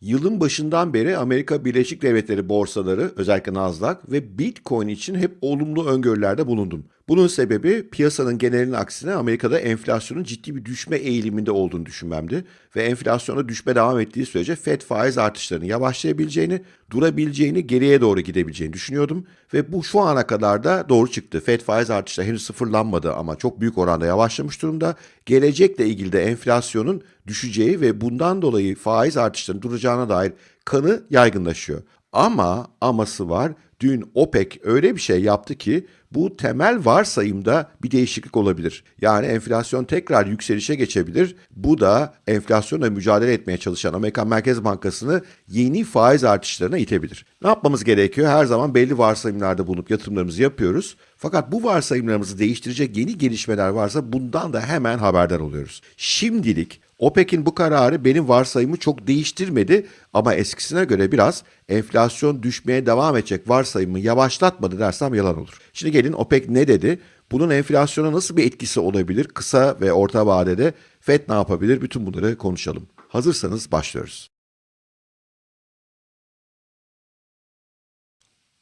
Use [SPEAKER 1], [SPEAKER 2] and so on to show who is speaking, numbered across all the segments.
[SPEAKER 1] Yılın başından beri Amerika Birleşik Devletleri borsaları özellikle Nasdaq ve Bitcoin için hep olumlu öngörülerde bulundum. Bunun sebebi piyasanın genelinin aksine Amerika'da enflasyonun ciddi bir düşme eğiliminde olduğunu düşünmemdi. Ve enflasyona düşme devam ettiği sürece FED faiz artışlarını yavaşlayabileceğini, durabileceğini, geriye doğru gidebileceğini düşünüyordum. Ve bu şu ana kadar da doğru çıktı. FED faiz artışları henüz sıfırlanmadı ama çok büyük oranda yavaşlamış durumda. Gelecekle ilgili de enflasyonun düşeceği ve bundan dolayı faiz artışlarının duracağına dair kanı yaygınlaşıyor. Ama aması var. Dün OPEC öyle bir şey yaptı ki bu temel varsayımda bir değişiklik olabilir. Yani enflasyon tekrar yükselişe geçebilir. Bu da enflasyonla mücadele etmeye çalışan Amerikan Merkez Bankası'nı yeni faiz artışlarına itebilir. Ne yapmamız gerekiyor? Her zaman belli varsayımlarda bulunup yatırımlarımızı yapıyoruz. Fakat bu varsayımlarımızı değiştirecek yeni gelişmeler varsa bundan da hemen haberdar oluyoruz. Şimdilik OPEC'in bu kararı benim varsayımı çok değiştirmedi ama eskisine göre biraz enflasyon düşmeye devam edecek varsayımı yavaşlatmadı dersem yalan olur. Şimdi gelin OPEC ne dedi? Bunun enflasyona nasıl bir etkisi olabilir? Kısa ve orta vadede FED ne yapabilir? Bütün bunları konuşalım. Hazırsanız başlıyoruz.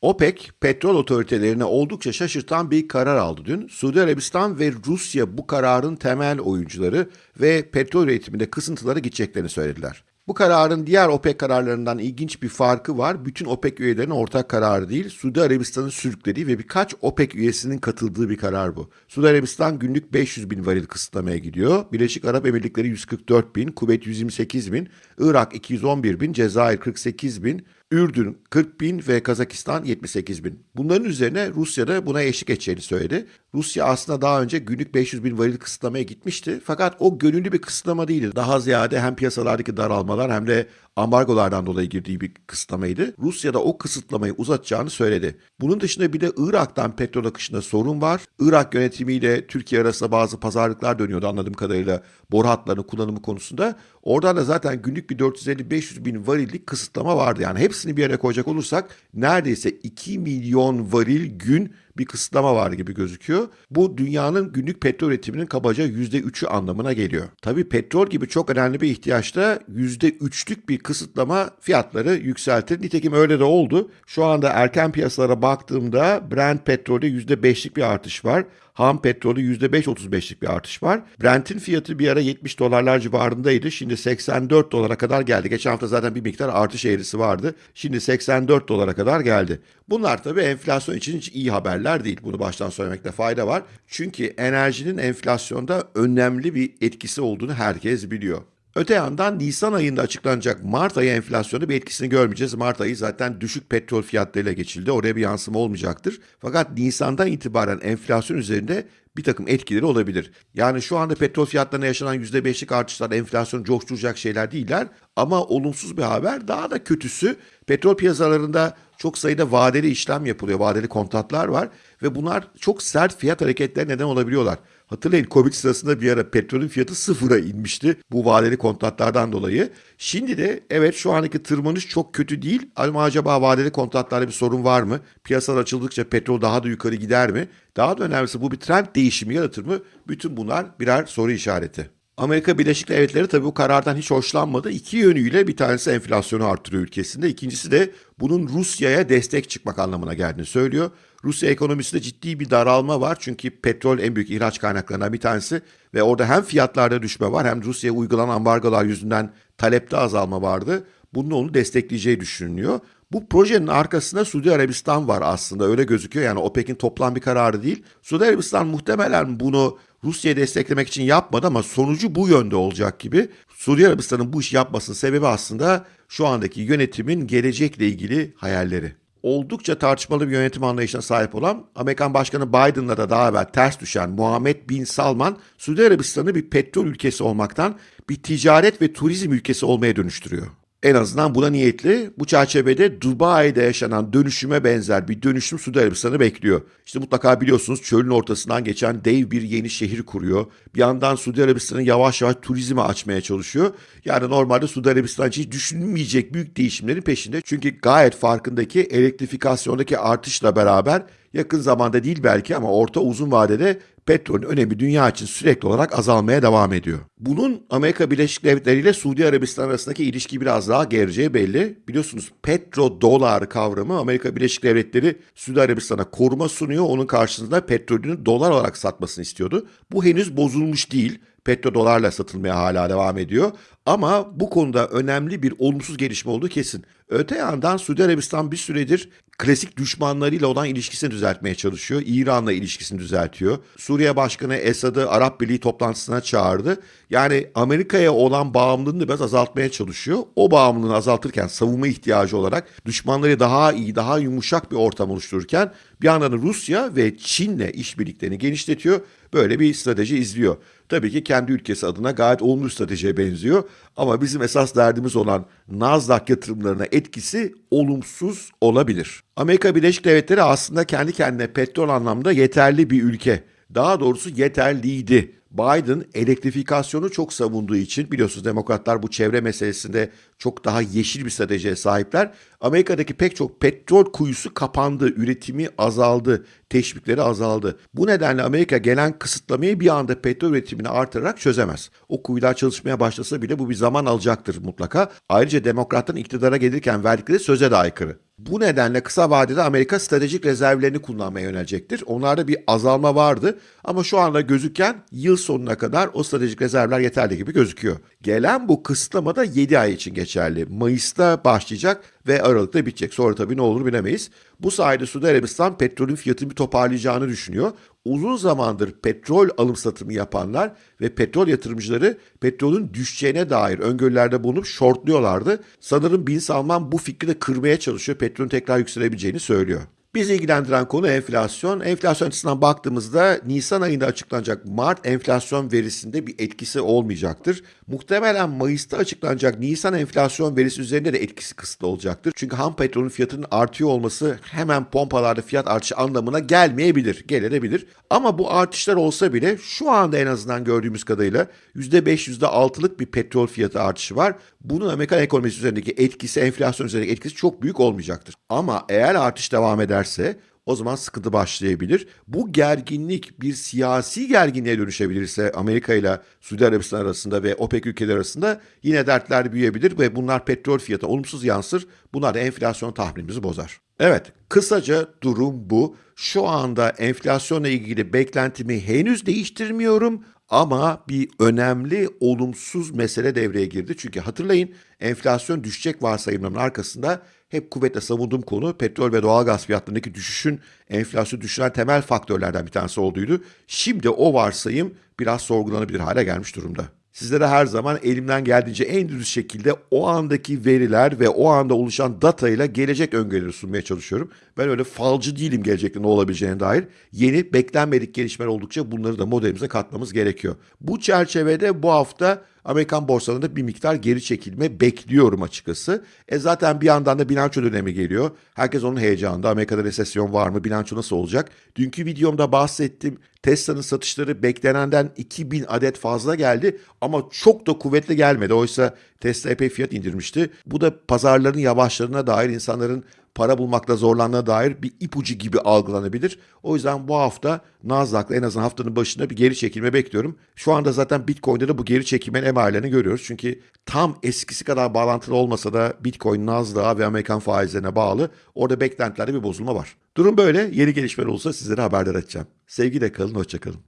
[SPEAKER 1] OPEC, petrol otoritelerine oldukça şaşırtan bir karar aldı dün. Suudi Arabistan ve Rusya bu kararın temel oyuncuları ve petrol üretiminde kısıntılara gideceklerini söylediler. Bu kararın diğer OPEC kararlarından ilginç bir farkı var. Bütün OPEC üyelerinin ortak kararı değil, Suudi Arabistan'ın sürüklediği ve birkaç OPEC üyesinin katıldığı bir karar bu. Suudi Arabistan günlük 500 bin varil kısıtlamaya gidiyor. Birleşik Arap Emirlikleri 144 bin, Kuveyt 128 bin, Irak 211 bin, Cezayir 48 bin, Ürdün 40 bin ve Kazakistan 78 bin. Bunların üzerine Rusya da buna eşlik edeceğini söyledi. Rusya aslında daha önce günlük 500 bin varil kısıtlamaya gitmişti. Fakat o gönüllü bir kısıtlama değildi. Daha ziyade hem piyasalardaki daralmalar hem de ambargolardan dolayı girdiği bir kısıtlamaydı. Rusya da o kısıtlamayı uzatacağını söyledi. Bunun dışında bir de Irak'tan petrol akışında sorun var. Irak yönetimiyle Türkiye arasında bazı pazarlıklar dönüyordu anladığım kadarıyla boru hatlarının kullanımı konusunda. Oradan da zaten günlük bir 450-500 bin varillik kısıtlama vardı. Yani hepsini bir yere koyacak olursak neredeyse 2 milyon varil gün bir kısıtlama var gibi gözüküyor. Bu dünyanın günlük petrol üretiminin kabaca %3'ü anlamına geliyor. Tabii petrol gibi çok önemli bir ihtiyaçta %3'lük bir kısıtlama fiyatları yükseltir. Nitekim öyle de oldu. Şu anda erken piyasalara baktığımda Brent petrolde %5'lik bir artış var. Ham petrolü %5-35'lik bir artış var. Brent'in fiyatı bir ara 70 dolarlar civarındaydı. Şimdi 84 dolara kadar geldi. Geçen hafta zaten bir miktar artış eğrisi vardı. Şimdi 84 dolara kadar geldi. Bunlar tabii enflasyon için hiç iyi haberler değil. Bunu baştan söylemekte fayda var. Çünkü enerjinin enflasyonda önemli bir etkisi olduğunu herkes biliyor. Öte yandan Nisan ayında açıklanacak Mart ayı enflasyonu bir etkisini görmeyeceğiz. Mart ayı zaten düşük petrol fiyatlarıyla geçildi. Oraya bir yansıma olmayacaktır. Fakat Nisan'dan itibaren enflasyon üzerinde bir takım etkileri olabilir. Yani şu anda petrol fiyatlarına yaşanan %5'lik artışlar enflasyonu coşturacak şeyler değiller. Ama olumsuz bir haber daha da kötüsü petrol piyasalarında çok sayıda vadeli işlem yapılıyor. Vadeli kontratlar var ve bunlar çok sert fiyat hareketlerine neden olabiliyorlar. Hatırlayın Covid sırasında bir ara petrolün fiyatı sıfıra inmişti bu vadeli kontratlardan dolayı. Şimdi de evet şu anki tırmanış çok kötü değil ama acaba vadeli kontratlarda bir sorun var mı? Piyasalar açıldıkça petrol daha da yukarı gider mi? Daha da önemlisi bu bir trend değişimi yaratır mı? Bütün bunlar birer soru işareti. Amerika Birleşik Devletleri tabii bu karardan hiç hoşlanmadı. İki yönüyle bir tanesi enflasyonu artırıyor ülkesinde. İkincisi de bunun Rusya'ya destek çıkmak anlamına geldiğini söylüyor. Rusya ekonomisinde ciddi bir daralma var. Çünkü petrol en büyük ihraç kaynaklarından bir tanesi. Ve orada hem fiyatlarda düşme var hem Rusya'ya uygulanan ambargolar yüzünden talepte azalma vardı. Bunun onu destekleyeceği düşünülüyor. Bu projenin arkasında Suudi Arabistan var aslında öyle gözüküyor. Yani OPEC'in toplam bir kararı değil. Suudi Arabistan muhtemelen bunu Rusya'yı desteklemek için yapmadı ama sonucu bu yönde olacak gibi. Suudi Arabistan'ın bu işi yapmasının sebebi aslında şu andaki yönetimin gelecekle ilgili hayalleri. Oldukça tartışmalı bir yönetim anlayışına sahip olan Amerikan Başkanı Biden'la da daha evvel ters düşen Muhammed Bin Salman, Suudi Arabistan'ı bir petrol ülkesi olmaktan bir ticaret ve turizm ülkesi olmaya dönüştürüyor. En azından buna niyetli. Bu çerçevede Dubai'de yaşanan dönüşüme benzer bir dönüşüm Suudi Arabistan'ı bekliyor. İşte mutlaka biliyorsunuz çölün ortasından geçen dev bir yeni şehir kuruyor. Bir yandan Suudi Arabistan'ı yavaş yavaş turizme açmaya çalışıyor. Yani normalde Suudi Arabistan için hiç düşünülmeyecek büyük değişimlerin peşinde. Çünkü gayet farkındaki elektrifikasyondaki artışla beraber yakın zamanda değil belki ama orta uzun vadede petrolün önemi dünya için sürekli olarak azalmaya devam ediyor. Bunun Amerika Birleşik Devletleri ile Suudi Arabistan arasındaki ilişki biraz daha gereceği belli. Biliyorsunuz petrodolar kavramı Amerika Birleşik Devletleri Suudi Arabistan'a koruma sunuyor. Onun karşılığında petrolünü dolar olarak satmasını istiyordu. Bu henüz bozulmuş değil petrodolarla satılmaya hala devam ediyor. Ama bu konuda önemli bir olumsuz gelişme olduğu kesin. Öte yandan Suudi Arabistan bir süredir klasik düşmanlarıyla olan ilişkisini düzeltmeye çalışıyor. İran'la ilişkisini düzeltiyor. Suriye Başkanı Esad'ı Arap Birliği toplantısına çağırdı. Yani Amerika'ya olan bağımlılığını biraz azaltmaya çalışıyor. O bağımlılığını azaltırken savunma ihtiyacı olarak düşmanları daha iyi, daha yumuşak bir ortam oluştururken bir yandan da Rusya ve Çin'le işbirliklerini genişletiyor. Böyle bir strateji izliyor. Tabii ki kendi ülkesi adına gayet olumlu stratejiye benziyor. Ama bizim esas derdimiz olan Nasdaq yatırımlarına etkisi olumsuz olabilir. Amerika Birleşik Devletleri aslında kendi kendine petrol anlamda yeterli bir ülke. Daha doğrusu yeterliydi. Biden elektrifikasyonu çok savunduğu için biliyorsunuz demokratlar bu çevre meselesinde çok daha yeşil bir stratejiye sahipler. Amerika'daki pek çok petrol kuyusu kapandı, üretimi azaldı, teşvikleri azaldı. Bu nedenle Amerika gelen kısıtlamayı bir anda petrol üretimini artırarak çözemez. O kuyular çalışmaya başlasa bile bu bir zaman alacaktır mutlaka. Ayrıca demokratların iktidara gelirken verdikleri söze de aykırı. Bu nedenle kısa vadede Amerika stratejik rezervlerini kullanmaya yönelecektir. Onlarda bir azalma vardı ama şu anda gözüken yıl sonuna kadar o stratejik rezervler yeterli gibi gözüküyor. Gelen bu kısıtlama da 7 ay için geçerli. Mayıs'ta başlayacak ve Aralık'ta bitecek. Sonra tabii ne olur bilemeyiz. Bu sayede Suudi Arabistan petrolün fiyatını bir toparlayacağını düşünüyor. Uzun zamandır petrol alım satımı yapanlar ve petrol yatırımcıları petrolün düşeceğine dair öngörülerde bulunup shortluyorlardı. Sanırım Bin Salman bu fikri de kırmaya çalışıyor. Petrolün tekrar yükselebileceğini söylüyor. Bizi ilgilendiren konu enflasyon. Enflasyon açısından baktığımızda Nisan ayında açıklanacak Mart enflasyon verisinde bir etkisi olmayacaktır. Muhtemelen Mayıs'ta açıklanacak Nisan enflasyon verisi üzerinde de etkisi kısıtlı olacaktır. Çünkü ham petrolün fiyatının artıyor olması hemen pompalarda fiyat artışı anlamına gelmeyebilir, gelebilir. Ama bu artışlar olsa bile şu anda en azından gördüğümüz kadarıyla %5, %6'lık bir petrol fiyatı artışı var. Bunun Amerikan ekonomisi üzerindeki etkisi, enflasyon üzerindeki etkisi çok büyük olmayacaktır. Ama eğer artış devam ederse o zaman sıkıntı başlayabilir. Bu gerginlik bir siyasi gerginliğe dönüşebilirse Amerika ile Suudi Arabistan arasında ve OPEC ülkeleri arasında yine dertler büyüyebilir ve bunlar petrol fiyatına olumsuz yansır. Bunlar da enflasyon tahminimizi bozar. Evet, kısaca durum bu. Şu anda enflasyonla ilgili beklentimi henüz değiştirmiyorum ama bir önemli olumsuz mesele devreye girdi. Çünkü hatırlayın enflasyon düşecek varsayımlarının arkasında hep kuvvetle savunduğum konu petrol ve doğalgaz fiyatlarındaki düşüşün enflasyonu düşüren temel faktörlerden bir tanesi olduğuydu. Şimdi o varsayım biraz sorgulanabilir hale gelmiş durumda. Sizlere her zaman elimden geldiğince en düz şekilde o andaki veriler ve o anda oluşan data ile gelecek öngörüleri sunmaya çalışıyorum. Ben öyle falcı değilim gelecekte ne olabileceğine dair. Yeni beklenmedik gelişmeler oldukça bunları da modelimize katmamız gerekiyor. Bu çerçevede bu hafta Amerikan borsalarında bir miktar geri çekilme bekliyorum açıkçası. E zaten bir yandan da bilanço dönemi geliyor. Herkes onun heyecanında. Amerika'da resesyon var mı? Bilanço nasıl olacak? Dünkü videomda bahsettim. Tesla'nın satışları beklenenden 2000 adet fazla geldi ama çok da kuvvetli gelmedi. Oysa Tesla epey fiyat indirmişti. Bu da pazarların yavaşlarına dair insanların para bulmakta zorlandığına dair bir ipucu gibi algılanabilir. O yüzden bu hafta Nasdaq'la en azından haftanın başında bir geri çekilme bekliyorum. Şu anda zaten Bitcoin'de de bu geri çekilmenin emarelerini görüyoruz. Çünkü tam eskisi kadar bağlantılı olmasa da Bitcoin Nasdaq'a ve Amerikan faizlerine bağlı. Orada beklentilerde bir bozulma var. Durum böyle. Yeni gelişmeler olursa sizlere haberdar edeceğim. Sevgiyle kalın, hoşçakalın.